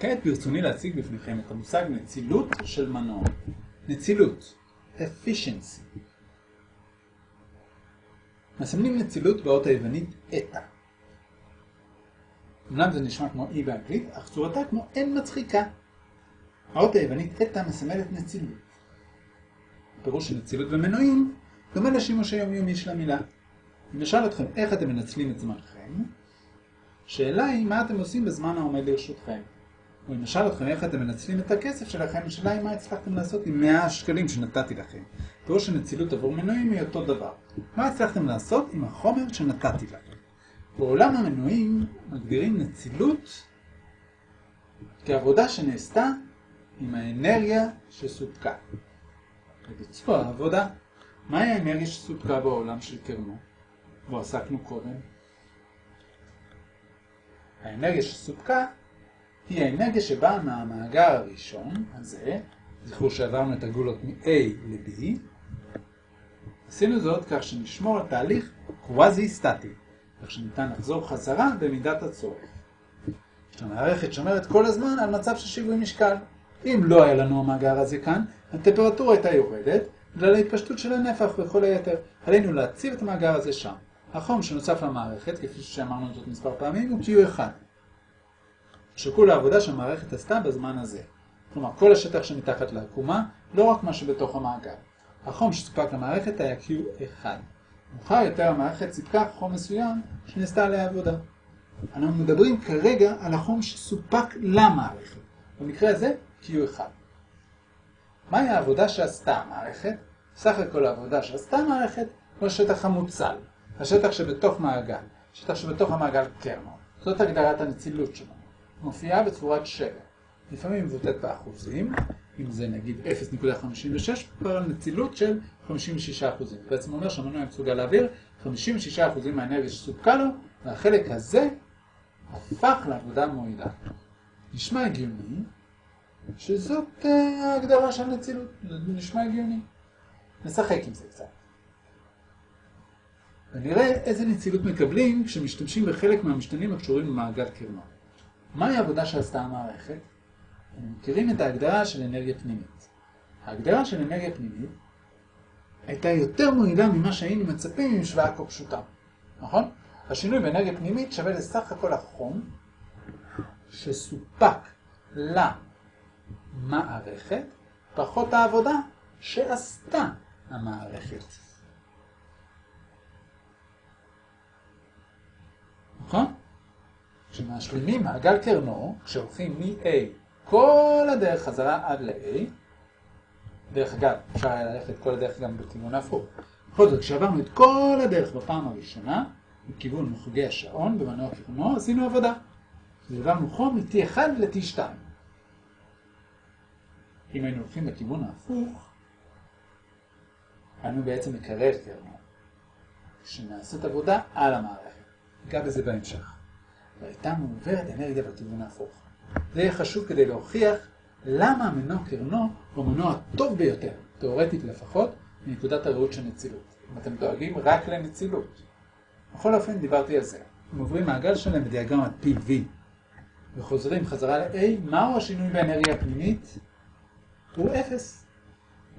כעת ברצוני להציג בפניכם את המושג נצילות של מנוע. נצילות, efficiency. מסמנים נצילות באות היוונית אתא. אמנם זה נשמע כמו אי באנגלית, אך צורתה כמו אין מצחיקה. האות היוונית אתא מסמלת נצילות. הפירוש של נצילות ומנועים דומה לשימוש היומיומי של המילה. אם נשאל אתכם איך אתם מנצלים את זמנכם, שאלה היא מה אתם עושים בזמן העומד לרשותכם. או אם נשאל אתכם איך אתם מנצלים את הכסף שלכם, השאלה היא מה הצלחתם לעשות עם 100 השקלים שנתתי לכם. פירוש של נצילות עבור מנועים היא אותו דבר. מה הצלחתם לעשות עם החומר שנתתי לכם? בעולם המנועים מגדירים נצילות כעבודה שנעשתה עם האנרגיה שסופקה. לביצוע העבודה. מהי האנרגיה שסופקה בעולם של קרנו? בו עסקנו קודם. האנרגיה שסופקה היא האנרגיה שבאה מהמאגר הראשון הזה, זכרו שעברנו את הגולות מ-A ל-B, עשינו זאת כך שנשמור על תהליך קוואזי סטטי, כך שניתן לחזור חזרה במידת הצורך. המערכת שומרת כל הזמן על מצב של שיווי משקל. אם לא היה לנו המאגר הזה כאן, הטמפרטורה הייתה יורדת, בגלל ההתפשטות של הנפח וכל היתר. עלינו להציב את המאגר הזה שם. החום שנוסף למערכת, כפי שאמרנו זאת מספר פעמים, הוא Q1. שקול העבודה שהמערכת עשתה בזמן הזה. כלומר, כל השטח שמתחת לעקומה, לא רק מה שבתוך המאגר. החום שסופק למערכת היה Q1. מאוחר יותר המערכת סיפקה חום מסוים שנעשתה עליה עבודה. אנחנו מדברים כרגע על החום שסופק למערכת. במקרה הזה, Q1. מהי העבודה שעשתה המערכת? סך הכל העבודה שעשתה המערכת הוא השטח המוצל, השטח שבתוך מעגל, השטח שבתוך המעגל קרנו. זאת הגדרת הנצילות שלנו. מופיעה בצורת שבע. לפעמים מבוטאת באחוזים, אם זה נגיד 0.56, כבר על נצילות של 56%. בעצם אומר שהמנוע מסוגל להעביר 56% מהאנרגיה שסופקה לו, והחלק הזה הפך לעבודה מועילה. נשמע הגיוני שזאת ההגדרה של נצילות, נשמע הגיוני. נשחק עם זה קצת. ונראה איזה נצילות מקבלים כשמשתמשים בחלק מהמשתנים הקשורים למעגל קרנו. מהי העבודה שעשתה המערכת? אנחנו מכירים את ההגדרה של אנרגיה פנימית. ההגדרה של אנרגיה פנימית הייתה יותר מועילה ממה שהיינו מצפים עם משוואה כה פשוטה. נכון? השינוי באנרגיה פנימית שווה לסך הכל החום שסופק למערכת פחות העבודה שעשתה המערכת. נכון? כשמשלימים מעגל קרנו, כשהולכים מ-A כל הדרך חזרה עד ל-A, דרך אגב, אפשר היה ללכת כל הדרך גם בכיוון ההפוך. בכל זאת, כשעברנו את כל הדרך בפעם הראשונה, מכיוון מחוגי השעון במנוע קרנו, עשינו עבודה. והעברנו חום מ-T1 ל-T2. אם היינו הולכים בכיוון ההפוך, היינו בעצם מקרר קרנו, שנעשית עבודה על המערכת. ניגע בזה בהמשך. והייתה מעוברת אנרגיה בכיוון ההפוך. זה יהיה חשוב כדי להוכיח למה המנוע קרנו הוא המנוע הטוב ביותר, תאורטית לפחות, מנקודת הראות של נצילות. אם אתם דואגים רק לנצילות. בכל אופן דיברתי על זה. אם עוברים מעגל שלם בדיאגרמת PV וחוזרים חזרה ל-A, מהו השינוי באנרגיה הפנימית? הוא 0.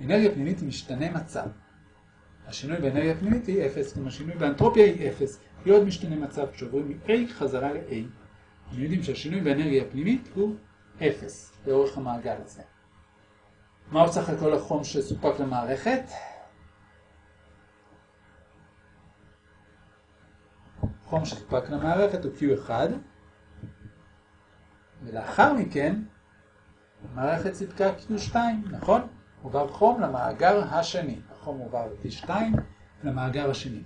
אנרגיה פנימית היא משתנה מצב. השינוי באנרגיה פנימית היא 0, כמו השינוי באנטרופיה היא 0. עוד משתנה מצב כשעוברים מ-A חזרה ל-A. אנחנו יודעים שהשינוי באנרגיה הפנימית הוא 0 לאורך המעגל הזה. מהו סך הכל החום שסופק למערכת? חום שסופק למערכת הוא Q1, ולאחר מכן המערכת סיפקה Q2, נכון? עובר חום למאגר השני. החום עובר ל-T2 למאגר השני.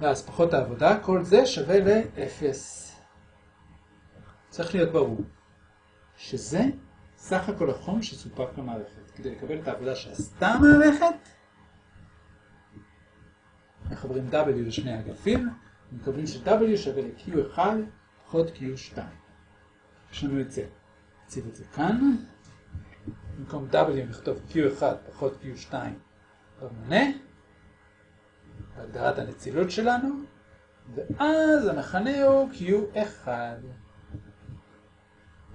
ואז פחות העבודה, כל זה שווה ל-0. צריך להיות ברור שזה סך הכל החום שסופק למערכת. כדי לקבל את העבודה שעשתה המערכת, מחברים W לשני אגפים, מקבלים ש-W שווה ל-Q1 פחות Q2. יש לנו את זה. נציב את זה כאן. במקום W נכתוב Q1 פחות Q2 במונה. בהגדרת הנצילות שלנו, ואז המכנה הוא Q1.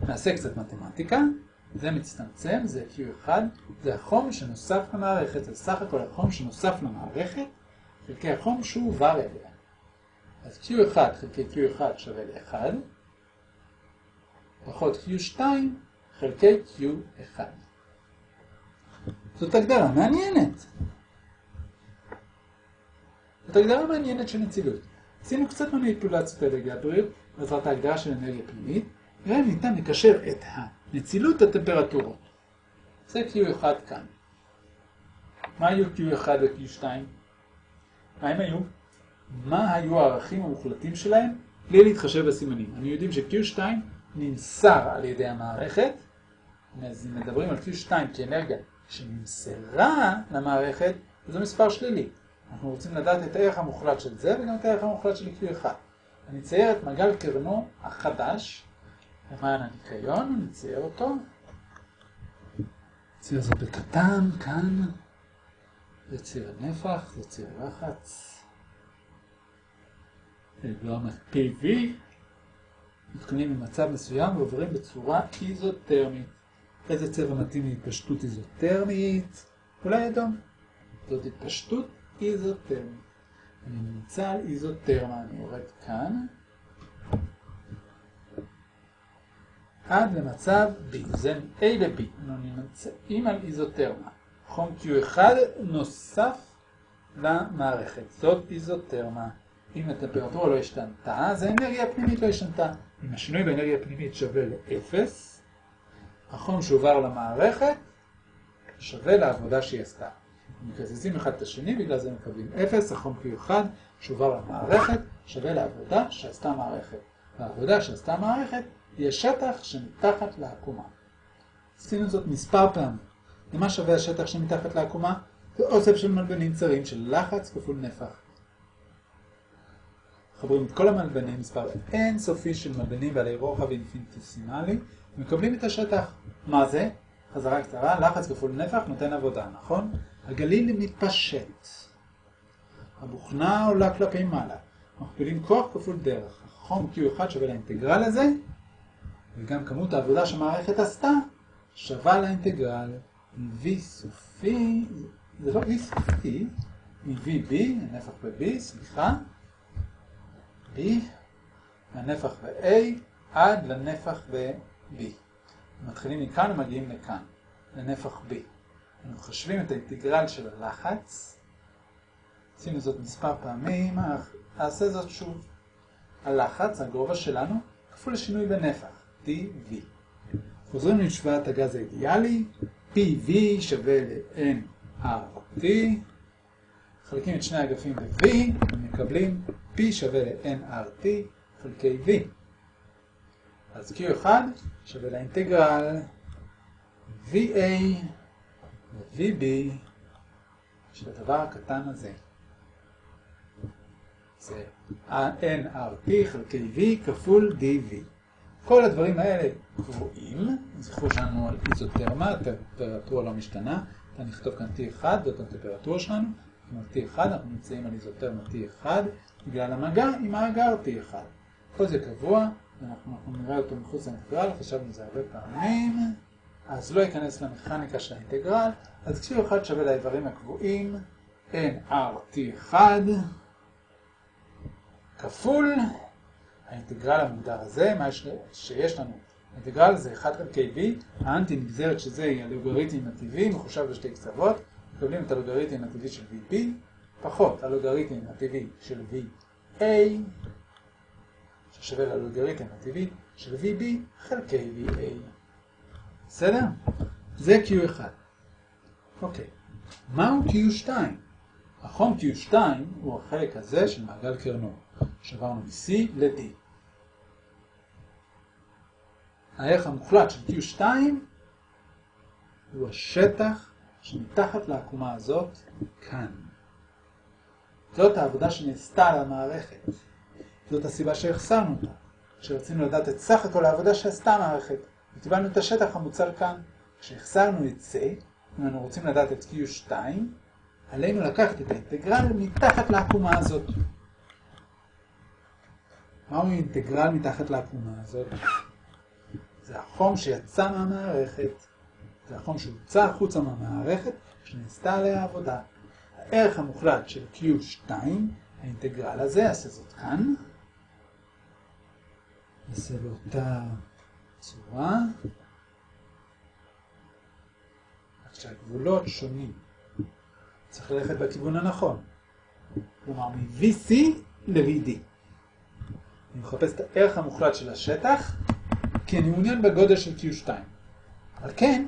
נעשה קצת מתמטיקה, זה מצטמצם, זה Q1, זה החום שנוסף למערכת, זה סך הכל החום שנוסף למערכת, חלקי החום שהועבר אליה. אז Q1 חלקי Q1 שווה ל-1, פחות Q2 חלקי Q1. זאת הגדרה מעניינת. זאת הגדרה מעניינת של נצילות. עשינו קצת מניפולציות על הבריאות בעזרת ההגדרה של אנרגיה פנימית, ואם ניתן לקשר את הנצילות הטמפרטורות. זה Q1 כאן. מה היו Q1 ו-Q2? מה הם היו? מה היו הערכים המוחלטים שלהם? בלי להתחשב בסימנים. אני יודעים ש-Q2 נמסר על ידי המערכת, אז אם מדברים על Q2 כאנרגיה שנמסרה למערכת, זה מספר שלילי. אנחנו רוצים לדעת את הערך המוחלט של זה וגם את הערך המוחלט של Q1. אני אצייר את מעגל קרנו החדש למען הניקיון, נצייר אותו. נצייר זאת בקטן, כאן. זה ציר הנפח, זה ציר לחץ. זה גרם PV. מתקנים במצב מסוים ועוברים בצורה איזוטרמית. איזה צבע מתאים להתפשטות איזוטרמית? אולי אדום. זאת התפשטות איזוטרמית. אני נמצא על איזוטרמה, אני יורד כאן. עד למצב B, זה A ל-B, אנחנו נמצאים על איזוטרמה. חום Q1 נוסף למערכת, זאת איזוטרמה. אם הטמפרטורה לא השתנתה, אז האנרגיה הפנימית לא השתנתה. אם השינוי באנרגיה הפנימית שווה ל-0, החום שעובר למערכת שווה לעבודה שהיא עשתה. מקזזים אחד את השני, בגלל זה מקבלים 0, החום Q1 שעובר למערכת שווה לעבודה שעשתה מערכת. והעבודה שעשתה מערכת היא השטח שמתחת לעקומה. עשינו זאת מספר פעמים. למה שווה השטח שמתחת לעקומה? זה אוסף של מלבנים צרים של לחץ כפול נפח. מחברים את כל המלבנים, מספר אינסופי של מלבנים בעלי רוחב אינפיניטסימלי, ומקבלים את השטח. מה זה? חזרה קצרה, לחץ כפול נפח נותן עבודה, נכון? הגליל מתפשט. הבוכנה עולה כלפי מעלה. מכפילים כוח כפול דרך. החום Q1 שווה לאינטגרל הזה, וגם כמות העבודה שהמערכת עשתה שווה לאינטגרל מ-V סופי, זה לא V סופי, מ-VB, הנפח ב-B, סליחה, B, מהנפח ב-A עד לנפח ב-B. מתחילים מכאן ומגיעים לכאן, לנפח B. אנחנו חושבים את האינטגרל של הלחץ, עשינו זאת מספר פעמים, אעשה זאת שוב. הלחץ, הגובה שלנו, כפול השינוי בנפח. PV. חוזרים למשוואת הגז האידיאלי, PV שווה ל-nRT, חלקים את שני האגפים ב-V, ומקבלים P שווה ל-nRT חלקי V. אז Q1 שווה לאינטגרל VA ו-VB של הדבר הקטן הזה. זה nRT חלקי V כפול dV. כל הדברים האלה קבועים, זכרו שלנו על איזוטרמה, הטמפרטורה לא משתנה, אני נכתוב כאן T1 זאת הטמפרטורה שלנו, עם T1 אנחנו נמצאים על איזוטרמה T1 בגלל המגע עם מאגר T1. כל זה קבוע, אנחנו נראה אותו מחוץ לאינטגרל, חשבנו על זה הרבה פעמים, אז לא ייכנס למכניקה של האינטגרל, אז כשהוא אחד שווה לאיברים הקבועים, nRT1 כפול האינטגרל המוגדר הזה, מה שיש לנו, האינטגרל זה 1 חלקי v, האנטי נגזרת שזה הלוגריתם הטבעי, מחושב בשתי קצוות, מקבלים את הלוגריתם הטבעי של vp, פחות הלוגריתם הטבעי של va, ששווה ללוגריתם הטבעי של vb חלקי va. בסדר? זה q1. אוקיי, מהו q2? החום q2 הוא החלק הזה של מעגל קרנו. שברנו מ-C ל-D. הערך המוחלט של Q2 הוא השטח שמתחת לעקומה הזאת כאן. זאת העבודה שנעשתה על המערכת. זאת הסיבה שהחסרנו אותה. כשרצינו לדעת את סך הכל העבודה שעשתה המערכת, וקיבלנו את השטח המוצל כאן. כשהחסרנו את זה, אם אנחנו רוצים לדעת את Q2, עלינו לקחת את האינטגרל מתחת לעקומה הזאת. מהו אינטגרל מתחת לעקומה הזאת? זה החום. חום שיצא מהמערכת. זה החום שהוצא החוצה מהמערכת כשנעשתה עליה עבודה. הערך המוחלט של Q2, האינטגרל הזה, יעשה זאת כאן. נעשה באותה צורה. רק שהגבולות שונים. צריך ללכת בכיוון הנכון. כלומר, מ-VC ל-VD. אני מחפש את הערך המוחלט של השטח, כי אני מעוניין בגודל של Q2. על כן,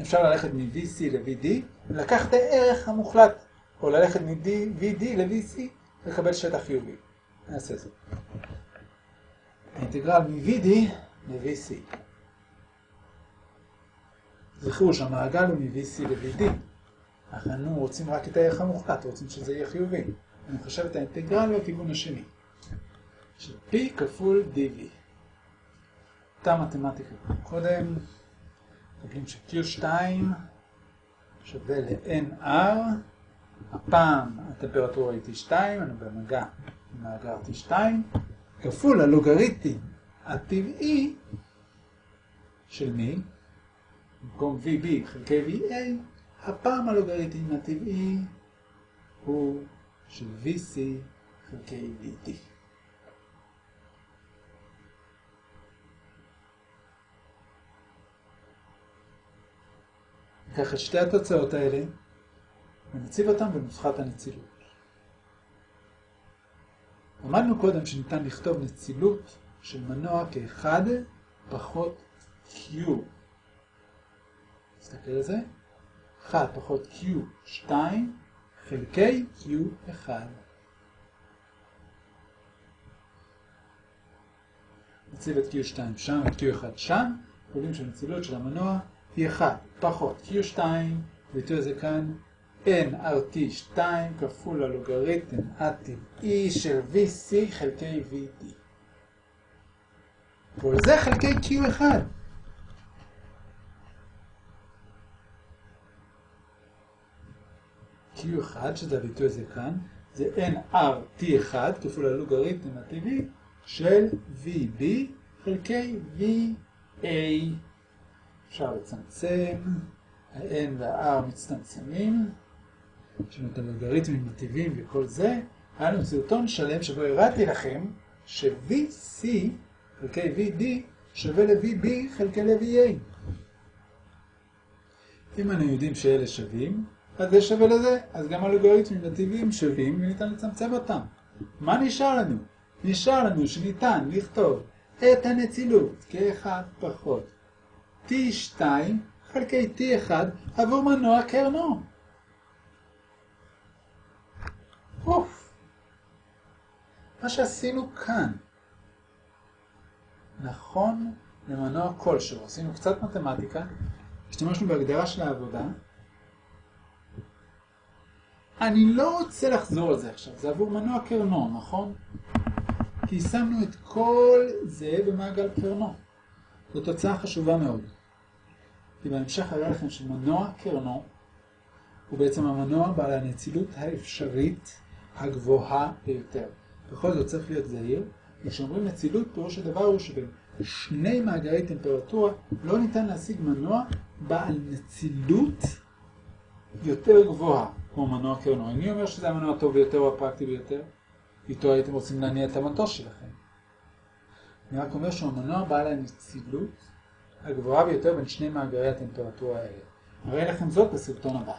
אפשר ללכת מ-VC ל-VD, ולקח את הערך המוחלט, או ללכת מ-VD ל-VC, לקבל שטח חיובי. נעשה זאת. האינטגרל מ-VD ל-VC. זכרו שהמעגל הוא מ-VC ל-VD. אך אנו רוצים רק את הערך המוחלט, רוצים שזה יהיה חיובי. אני חושב את האינטגרל בכיוון השני. של P כפול dV. אותה מתמטיקה קודם. מקבלים ש-Q2 שווה ל-NR. הפעם הטמפרטורה היא T2, אני במגע עם מאגר T2, כפול הלוגריתם הטבעי של מי? במקום VB חלקי VA, הפעם הלוגריתם הטבעי הוא של VC חלקי VT. ניקח את שתי התוצאות האלה ונציב אותן בנוסחת הנצילות. למדנו קודם שניתן לכתוב נצילות של מנוע כאחד פחות Q. נסתכל על זה. 1 פחות Q2 חלקי Q1. נציב את Q2 שם, את Q1 שם, קובעים שהנצילות של המנוע היא 1 פחות Q2, ביטוי הזה כאן, nRT2 כפול הלוגריתם הטבעי של VC חלקי VD. כל זה חלקי Q1. Q1, שזה הביטוי הזה כאן, זה nRT1 כפול הלוגריתם הטבעי של VB חלקי VA. אפשר לצמצם, ה-N וה-R מצטמצמים, יש לנו את הלוגריתמים הטבעיים וכל זה. היה לנו סרטון שלם שבו הראיתי לכם ש-VC חלקי VD שווה ל-VB חלקי ל-VA. אם אנחנו יודעים שאלה שווים, אז זה שווה לזה, אז גם הלוגריתמים הטבעיים שווים וניתן לצמצם אותם. מה נשאר לנו? נשאר לנו שניתן לכתוב את הנצילות כאחד פחות T2 חלקי T1 עבור מנוע קרנו. אוף. מה שעשינו כאן נכון למנוע כלשהו. עשינו קצת מתמטיקה, השתמשנו בהגדרה של העבודה. אני לא רוצה לחזור על זה עכשיו, זה עבור מנוע קרנו, נכון? כי שמנו את כל זה במעגל קרנו. זו תוצאה חשובה מאוד. כי בהמשך אראה לכם שמנוע קרנו הוא בעצם המנוע בעל הנצילות האפשרית הגבוהה ביותר. בכל זאת צריך להיות זהיר, כשאומרים נצילות פירוש הדבר הוא שבין שני מאגרי טמפרטורה לא ניתן להשיג מנוע בעל נצילות יותר גבוהה כמו מנוע קרנו. אני אומר שזה המנוע הטוב ביותר או הפרקטי ביותר, איתו הייתם רוצים להניע את המטוס שלכם. אני רק אומר שהוא המנוע בעל הנצילות הגבוהה ביותר בין שני מאגרי הטמפרטורה האלה. נראה לכם זאת בסרטון הבא.